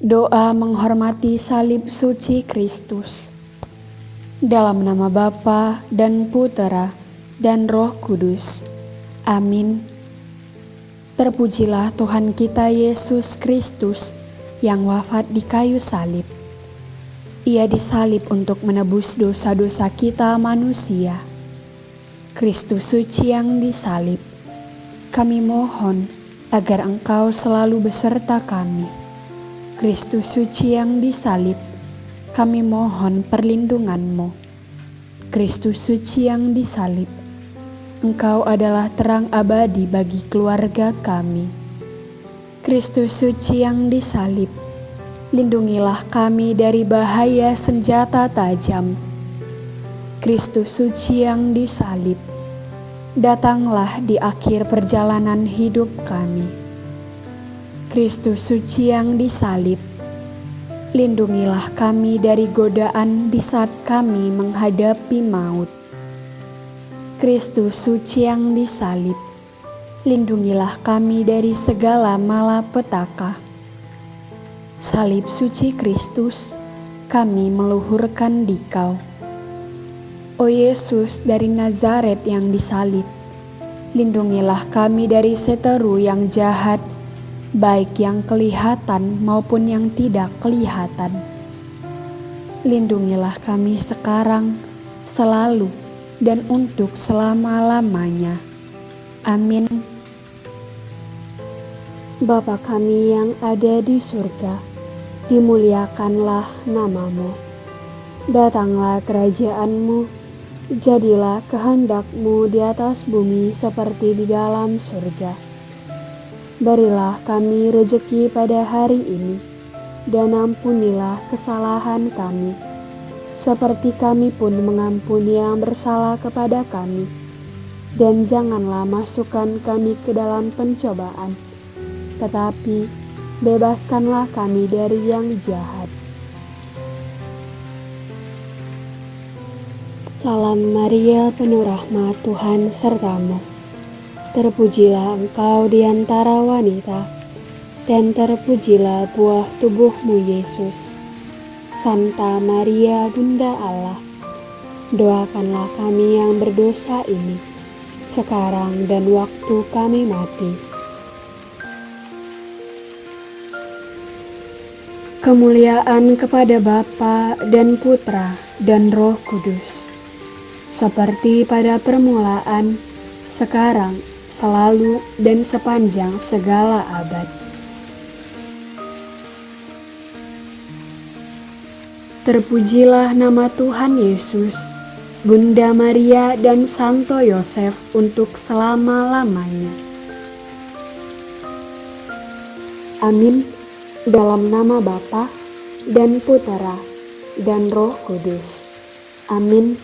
Doa menghormati salib suci Kristus. Dalam nama Bapa dan Putera dan Roh Kudus. Amin. Terpujilah Tuhan kita Yesus Kristus yang wafat di kayu salib. Ia disalib untuk menebus dosa-dosa kita manusia. Kristus suci yang disalib. Kami mohon agar Engkau selalu beserta kami Kristus suci yang disalib, kami mohon perlindunganmu. Kristus suci yang disalib, Engkau adalah terang abadi bagi keluarga kami. Kristus suci yang disalib, lindungilah kami dari bahaya senjata tajam. Kristus suci yang disalib, datanglah di akhir perjalanan hidup kami Kristus suci yang disalib, lindungilah kami dari godaan di saat kami menghadapi maut. Kristus suci yang disalib, lindungilah kami dari segala malapetaka. Salib suci Kristus, kami meluhurkan dikau. O Yesus dari Nazaret yang disalib, lindungilah kami dari seteru yang jahat baik yang kelihatan maupun yang tidak kelihatan. Lindungilah kami sekarang, selalu, dan untuk selama-lamanya. Amin. Bapa kami yang ada di surga, dimuliakanlah namamu. Datanglah kerajaanmu, jadilah kehendakmu di atas bumi seperti di dalam surga. Berilah kami rejeki pada hari ini, dan ampunilah kesalahan kami, seperti kami pun mengampuni yang bersalah kepada kami. Dan janganlah masukkan kami ke dalam pencobaan, tetapi bebaskanlah kami dari yang jahat. Salam Maria, penuh rahmat Tuhan sertamu. Terpujilah engkau di antara wanita, dan terpujilah buah tubuhmu Yesus. Santa Maria Bunda Allah, doakanlah kami yang berdosa ini, sekarang dan waktu kami mati. Kemuliaan kepada Bapa dan Putra dan Roh Kudus, seperti pada permulaan, sekarang, selalu dan sepanjang segala abad. Terpujilah nama Tuhan Yesus, Bunda Maria dan Santo Yosef untuk selama-lamanya. Amin. Dalam nama Bapa dan Putera dan Roh Kudus. Amin.